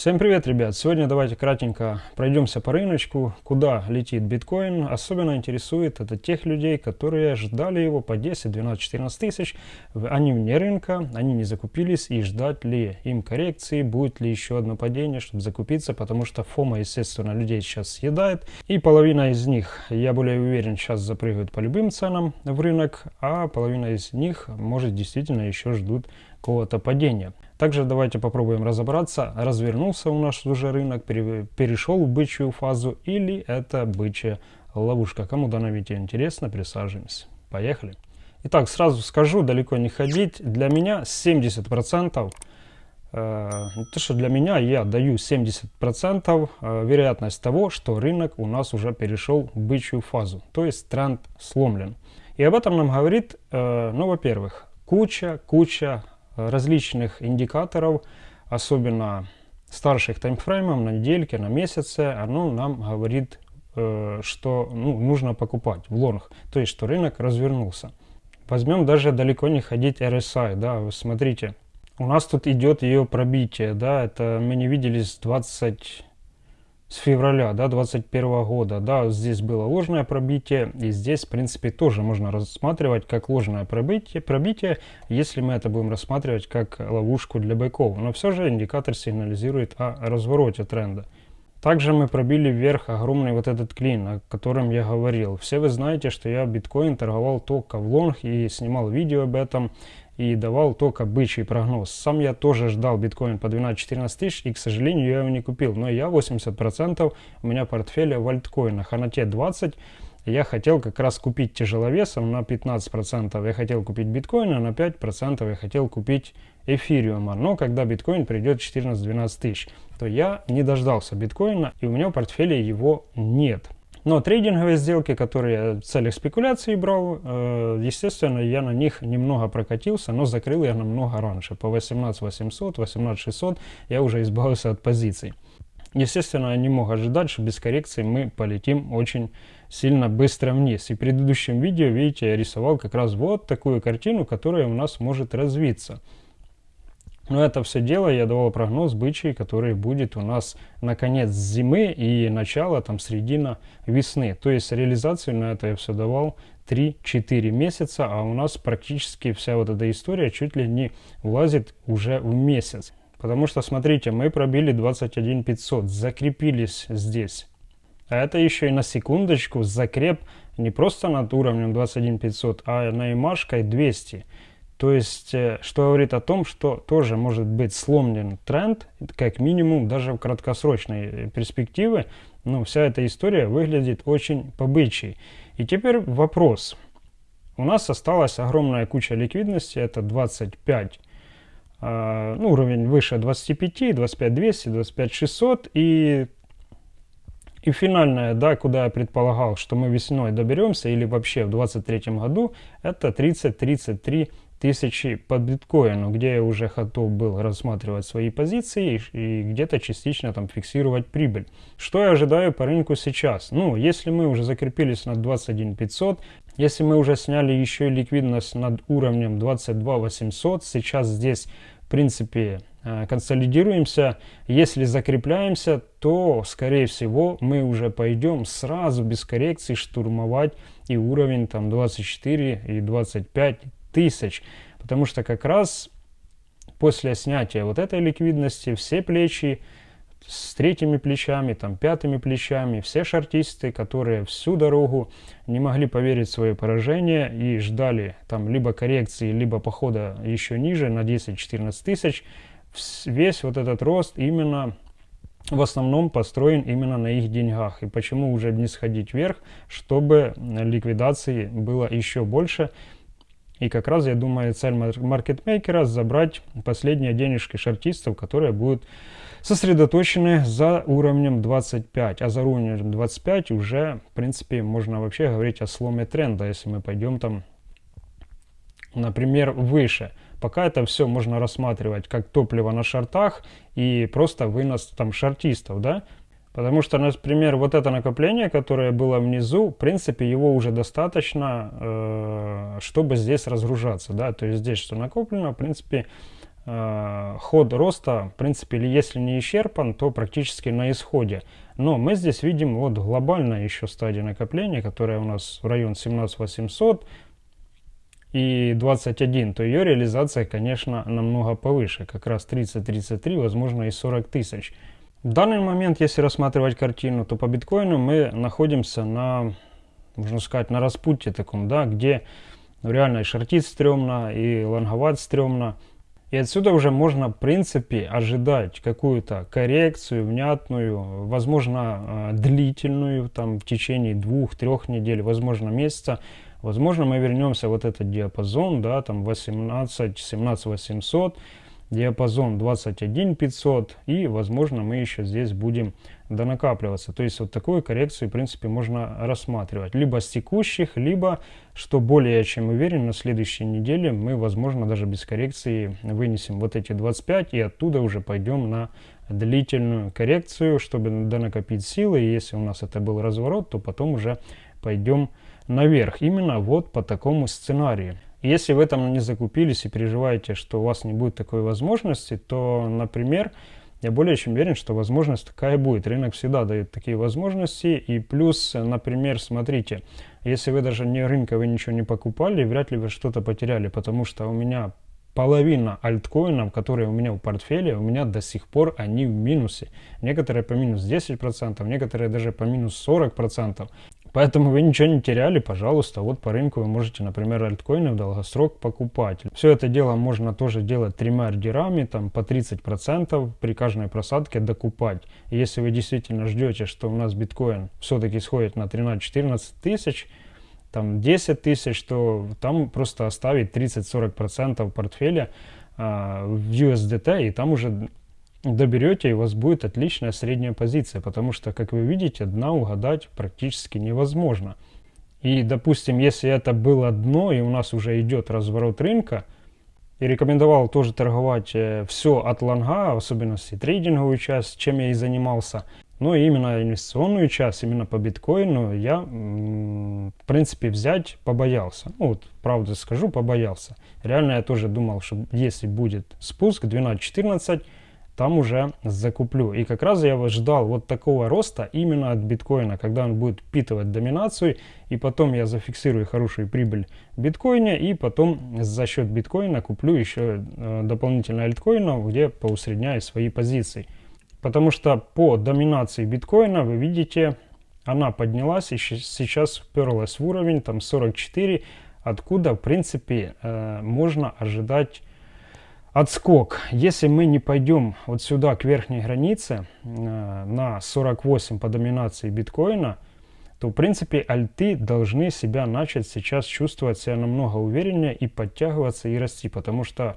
Всем привет, ребят! Сегодня давайте кратенько пройдемся по рыночку, куда летит биткоин. Особенно интересует это тех людей, которые ждали его по 10, 12, 14 тысяч. Они вне рынка, они не закупились и ждать ли им коррекции, будет ли еще одно падение, чтобы закупиться, потому что фома, естественно, людей сейчас съедает. И половина из них, я более уверен, сейчас запрыгают по любым ценам в рынок, а половина из них, может, действительно еще ждут какого-то падения. Также давайте попробуем разобраться, развернулся у нас уже рынок, перешел в бычью фазу или это бычья ловушка. Кому данное видео интересно, присаживаемся. Поехали. Итак, сразу скажу, далеко не ходить. Для меня 70%, э, то что для меня я даю 70% э, вероятность того, что рынок у нас уже перешел в бычью фазу. То есть тренд сломлен. И об этом нам говорит, э, ну, во-первых, куча, куча различных индикаторов, особенно старших таймфреймов, на недельке, на месяце, оно нам говорит, э, что ну, нужно покупать в лонг, то есть что рынок развернулся. Возьмем даже далеко не ходить RSI, да, смотрите, у нас тут идет ее пробитие, да, это мы не видели с 20 с февраля да, 21 года. Да, здесь было ложное пробитие, и здесь, в принципе, тоже можно рассматривать как ложное пробитие, пробитие если мы это будем рассматривать как ловушку для быков. Но все же индикатор сигнализирует о развороте тренда. Также мы пробили вверх огромный вот этот клин, о котором я говорил. Все вы знаете, что я биткоин торговал только в лонг и снимал видео об этом и давал только бычий прогноз. Сам я тоже ждал биткоин по 12-14 тысяч и, к сожалению, я его не купил. Но я 80% у меня портфеля в альткоинах, а на те 20 я хотел как раз купить тяжеловесом на 15%. Я хотел купить биткоин, а на 5% я хотел купить эфириума. Но когда биткоин придет 14-12 тысяч, то я не дождался биткоина и у меня в портфеле его нет. Но трейдинговые сделки, которые я в целях спекуляции брал, э, естественно, я на них немного прокатился, но закрыл я намного раньше. По 18 800, 18 600 я уже избавился от позиций. Естественно, я не мог ожидать, что без коррекции мы полетим очень сильно быстро вниз. И в предыдущем видео, видите, я рисовал как раз вот такую картину, которая у нас может развиться. Но это все дело я давал прогноз бычий, который будет у нас на конец зимы и начало, там, середина весны. То есть реализацию на это я все давал 3-4 месяца, а у нас практически вся вот эта история чуть ли не влазит уже в месяц. Потому что, смотрите, мы пробили 21 500, закрепились здесь. А это еще и на секундочку закреп не просто над уровнем 21 500, а на имашкой 200. То есть, э, что говорит о том, что тоже может быть сломлен тренд, как минимум даже в краткосрочной э, перспективе. Но вся эта история выглядит очень побычей. И теперь вопрос. У нас осталась огромная куча ликвидности, это 25, э, ну, уровень выше 25, 25 200, 25 600 и и финальное, да, куда я предполагал, что мы весной доберемся или вообще в 2023 году, это 30-33 тысячи по биткоину, где я уже готов был рассматривать свои позиции и, где-то частично там фиксировать прибыль. Что я ожидаю по рынку сейчас? Ну, если мы уже закрепились на 21 500, если мы уже сняли еще и ликвидность над уровнем 22 800, сейчас здесь в принципе консолидируемся. Если закрепляемся, то, скорее всего, мы уже пойдем сразу без коррекции штурмовать и уровень там 24 и 25 тысяч. Потому что как раз после снятия вот этой ликвидности все плечи с третьими плечами, там пятыми плечами, все шартисты, которые всю дорогу не могли поверить в свое поражение и ждали там либо коррекции, либо похода еще ниже на 10-14 тысяч, весь вот этот рост именно в основном построен именно на их деньгах. И почему уже не сходить вверх, чтобы ликвидации было еще больше, и как раз, я думаю, цель маркетмейкера забрать последние денежки шартистов, которые будут сосредоточены за уровнем 25. А за уровнем 25 уже, в принципе, можно вообще говорить о сломе тренда, если мы пойдем там, например, выше. Пока это все можно рассматривать как топливо на шартах и просто вынос там шартистов, да, Потому что, например, вот это накопление, которое было внизу, в принципе, его уже достаточно, э, чтобы здесь разгружаться. Да? То есть здесь что накоплено, в принципе, э, ход роста, в принципе, если не исчерпан, то практически на исходе. Но мы здесь видим вот глобальная еще стадия накопления, которая у нас в район 17800 и 21, то ее реализация, конечно, намного повыше, как раз 30-33, возможно и 40 тысяч. В данный момент, если рассматривать картину, то по биткоину мы находимся на, можно сказать, на распутье таком, да, где ну, реально и шортить стрёмно, и лонговать стрёмно. И отсюда уже можно, в принципе, ожидать какую-то коррекцию внятную, возможно, э, длительную, там, в течение двух-трех недель, возможно, месяца. Возможно, мы вернемся вот этот диапазон, да, там 18, 17 800, диапазон 21 500 и возможно мы еще здесь будем донакапливаться. То есть вот такую коррекцию в принципе можно рассматривать. Либо с текущих либо что более чем уверен на следующей неделе мы возможно даже без коррекции вынесем вот эти 25 и оттуда уже пойдем на длительную коррекцию чтобы донакопить силы. И если у нас это был разворот то потом уже пойдем наверх именно вот по такому сценарию если в этом не закупились и переживаете, что у вас не будет такой возможности, то, например, я более чем уверен, что возможность такая будет. Рынок всегда дает такие возможности. И плюс, например, смотрите, если вы даже не рынка, вы ничего не покупали, вряд ли вы что-то потеряли, потому что у меня половина альткоинов, которые у меня в портфеле, у меня до сих пор они в минусе. Некоторые по минус 10%, некоторые даже по минус 40%. Поэтому вы ничего не теряли, пожалуйста, вот по рынку вы можете, например, альткоины в долгосрок покупать. Все это дело можно тоже делать тремя ордерами, там по 30% при каждой просадке докупать. Если вы действительно ждете, что у нас биткоин все-таки сходит на 13-14 тысяч, там 10 тысяч, то там просто оставить 30-40% портфеля а, в USDT, и там уже доберете, и у вас будет отличная средняя позиция, потому что, как вы видите, дна угадать практически невозможно. И, допустим, если это было дно, и у нас уже идет разворот рынка, и рекомендовал тоже торговать э, все от лонга, в особенности трейдинговую часть, чем я и занимался. Но именно инвестиционную часть, именно по биткоину, я, в принципе, взять побоялся. Ну, вот, правда скажу, побоялся. Реально я тоже думал, что если будет спуск 12-14, там уже закуплю. И как раз я ждал вот такого роста именно от биткоина, когда он будет впитывать доминацию, и потом я зафиксирую хорошую прибыль в биткоине, и потом за счет биткоина куплю еще э, дополнительно альткоинов, где поусредняю свои позиции. Потому что по доминации биткоина, вы видите, она поднялась и сейчас вперлась в уровень там 44, откуда в принципе э, можно ожидать отскок. Если мы не пойдем вот сюда к верхней границе э, на 48 по доминации биткоина, то в принципе альты должны себя начать сейчас чувствовать себя намного увереннее и подтягиваться и расти, потому что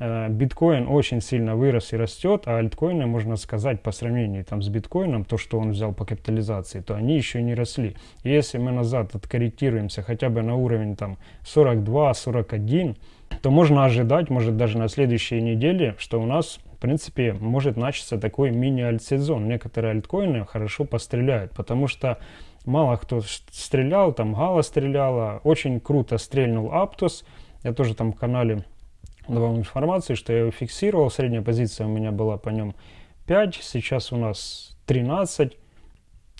э, биткоин очень сильно вырос и растет, а альткоины, можно сказать, по сравнению там, с биткоином, то, что он взял по капитализации, то они еще не росли. И если мы назад откорректируемся хотя бы на уровень там 42-41, то можно ожидать, может даже на следующей неделе, что у нас, в принципе, может начаться такой мини-альт-сезон. Некоторые альткоины хорошо постреляют, потому что мало кто стрелял, там Гала стреляла, очень круто стрельнул Аптус. Я тоже там в канале давал информацию, что я его фиксировал, средняя позиция у меня была по нем 5, сейчас у нас 13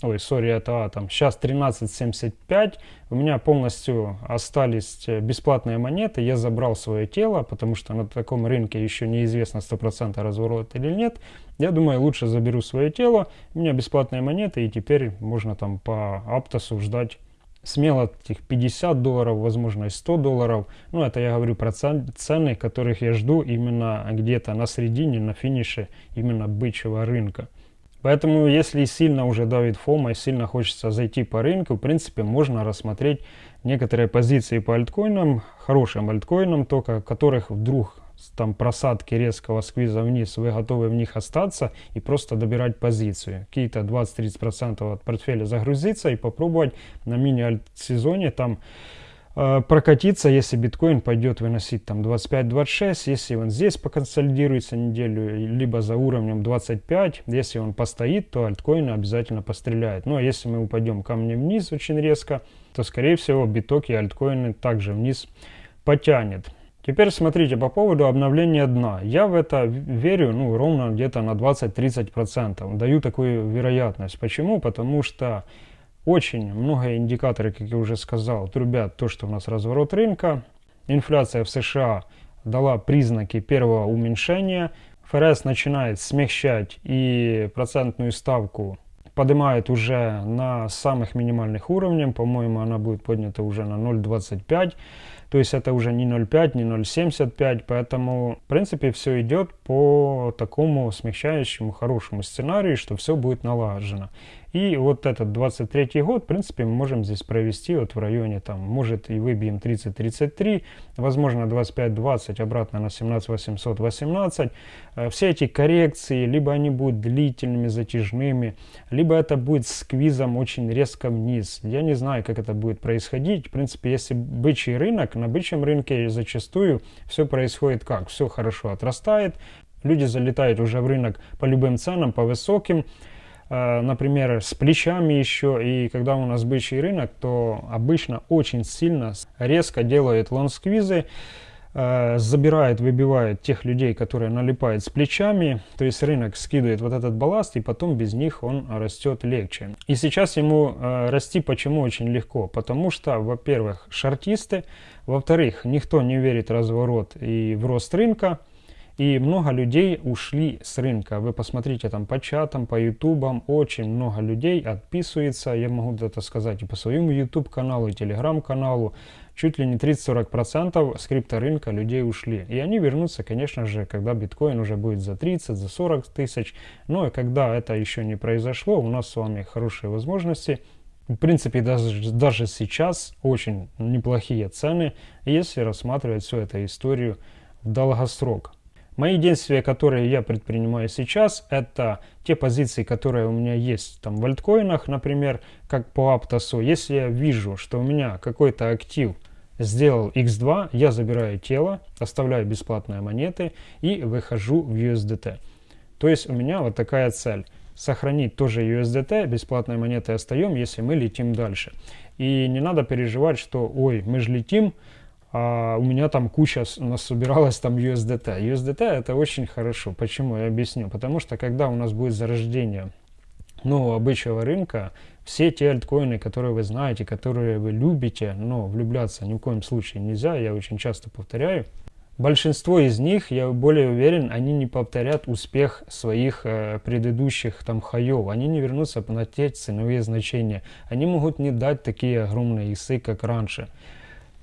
ой, сори, это а, там, сейчас 13.75, у меня полностью остались э, бесплатные монеты, я забрал свое тело, потому что на таком рынке еще неизвестно 100% разворот или нет, я думаю, лучше заберу свое тело, у меня бесплатные монеты, и теперь можно там по Аптосу ждать смело этих 50 долларов, возможно и 100 долларов. Ну, это я говорю про цены, которых я жду именно где-то на середине, на финише именно бычьего рынка. Поэтому, если сильно уже давит фома и сильно хочется зайти по рынку, в принципе, можно рассмотреть некоторые позиции по альткоинам, хорошим альткоинам только, которых вдруг там просадки резкого сквиза вниз, вы готовы в них остаться и просто добирать позицию. Какие-то 20-30% от портфеля загрузиться и попробовать на мини-альт-сезоне там Э, прокатиться, если биткоин пойдет выносить там 25-26, если он здесь поконсолидируется неделю, либо за уровнем 25, если он постоит, то альткоины обязательно постреляют. Ну а если мы упадем камнем вниз очень резко, то скорее всего биток и альткоины также вниз потянет. Теперь смотрите, по поводу обновления дна. Я в это верю ну, ровно где-то на 20-30%. Даю такую вероятность. Почему? Потому что очень много индикаторов, как я уже сказал, трубят то, что у нас разворот рынка. Инфляция в США дала признаки первого уменьшения. ФРС начинает смягчать и процентную ставку поднимает уже на самых минимальных уровнях. По-моему, она будет поднята уже на 0,25. То есть это уже не 0,5, не 0,75. Поэтому, в принципе, все идет по такому смягчающему, хорошему сценарию, что все будет налажено. И вот этот 23 год, в принципе, мы можем здесь провести вот в районе, там, может и выбьем 30-33, возможно 25-20, обратно на 17 818. Э, все эти коррекции, либо они будут длительными, затяжными, либо это будет сквизом очень резко вниз. Я не знаю, как это будет происходить. В принципе, если бычий рынок, на бычьем рынке зачастую все происходит как? Все хорошо отрастает, люди залетают уже в рынок по любым ценам, по высоким, Э, например, с плечами еще, и когда у нас бычий рынок, то обычно очень сильно, резко делает лонсквизы, забирает, выбивает тех людей, которые налипают с плечами, то есть рынок скидывает вот этот балласт, и потом без них он растет легче. И сейчас ему э, расти почему очень легко? Потому что, во-первых, шартисты, во-вторых, никто не верит в разворот и в рост рынка, и много людей ушли с рынка. Вы посмотрите там по чатам, по ютубам, очень много людей отписывается. Я могу это сказать и по своему YouTube каналу, и телеграм-каналу. Чуть ли не 30-40% с крипторынка людей ушли. И они вернутся, конечно же, когда биткоин уже будет за 30, за 40 тысяч. Но и когда это еще не произошло, у нас с вами хорошие возможности в принципе, даже, даже сейчас очень неплохие цены, если рассматривать всю эту историю в долгосрок. Мои действия, которые я предпринимаю сейчас, это те позиции, которые у меня есть там в альткоинах, например, как по Аптосу. Если я вижу, что у меня какой-то актив сделал x2, я забираю тело, оставляю бесплатные монеты и выхожу в USDT. То есть у меня вот такая цель. Сохранить тоже USDT, бесплатные монеты остаем, если мы летим дальше. И не надо переживать, что ой, мы же летим, а у меня там куча насобиралась там USDT. USDT это очень хорошо. Почему? Я объясню. Потому что когда у нас будет зарождение нового бычьего рынка, все те альткоины, которые вы знаете, которые вы любите, но влюбляться ни в коем случае нельзя, я очень часто повторяю, большинство из них, я более уверен, они не повторят успех своих э, предыдущих там хаев, они не вернутся на те ценовые значения, они могут не дать такие огромные исы, как раньше.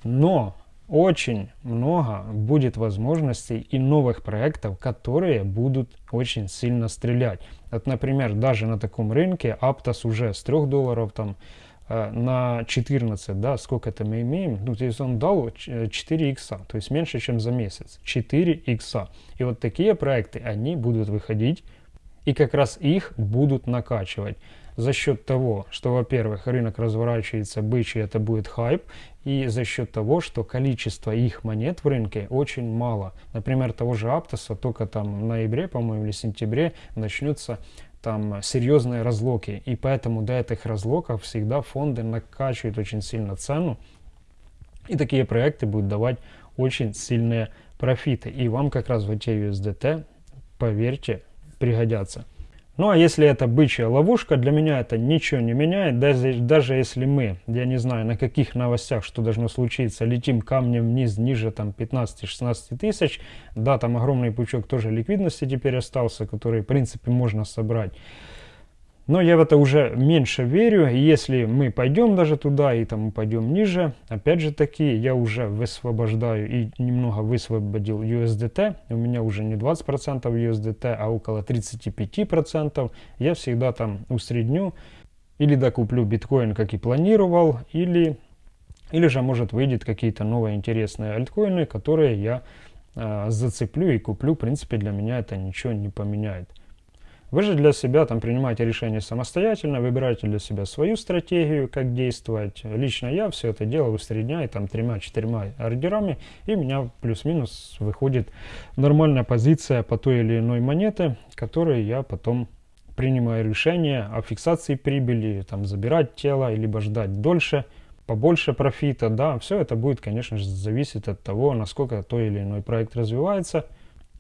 Но очень много будет возможностей и новых проектов, которые будут очень сильно стрелять. Вот, например, даже на таком рынке Aptos уже с 3 долларов там э, на 14, да, сколько это мы имеем, ну, то есть он дал 4 икса, то есть меньше, чем за месяц, 4 икса. И вот такие проекты, они будут выходить, и как раз их будут накачивать за счет того, что, во-первых, рынок разворачивается бычий, это будет хайп, и за счет того, что количество их монет в рынке очень мало. Например, того же Аптоса только там в ноябре, по-моему, или сентябре начнутся там серьезные разлоки. И поэтому до этих разлоков всегда фонды накачивают очень сильно цену. И такие проекты будут давать очень сильные профиты. И вам как раз в эти USDT, поверьте, пригодятся. Ну а если это бычья ловушка, для меня это ничего не меняет. Даже, даже если мы, я не знаю на каких новостях, что должно случиться, летим камнем вниз, ниже там 15-16 тысяч, да, там огромный пучок тоже ликвидности теперь остался, который в принципе можно собрать. Но я в это уже меньше верю. Если мы пойдем даже туда и там пойдем ниже, опять же таки, я уже высвобождаю и немного высвободил USDT. У меня уже не 20% USDT, а около 35%. Я всегда там усредню или докуплю биткоин, как и планировал, или, или же может выйдет какие-то новые интересные альткоины, которые я э, зацеплю и куплю. В принципе, для меня это ничего не поменяет. Вы же для себя там принимаете решение самостоятельно, выбираете для себя свою стратегию, как действовать. Лично я все это делаю усредняю там тремя-четырьмя ордерами, и у меня плюс-минус выходит нормальная позиция по той или иной монете, которую я потом принимаю решение о фиксации прибыли, там забирать тело, либо ждать дольше. побольше профита, да, все это будет, конечно же, зависеть от того, насколько то или иной проект развивается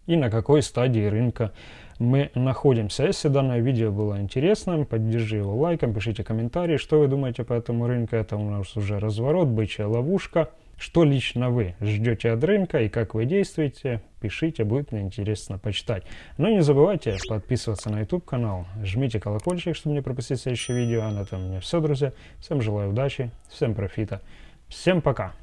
и на какой стадии рынка мы находимся. Если данное видео было интересным, поддержи его лайком, пишите комментарии, что вы думаете по этому рынку. Это у нас уже разворот, бычья ловушка. Что лично вы ждете от рынка и как вы действуете, пишите, будет мне интересно почитать. Но не забывайте подписываться на YouTube канал, жмите колокольчик, чтобы не пропустить следующее видео. А на этом у меня все, друзья. Всем желаю удачи, всем профита, всем пока!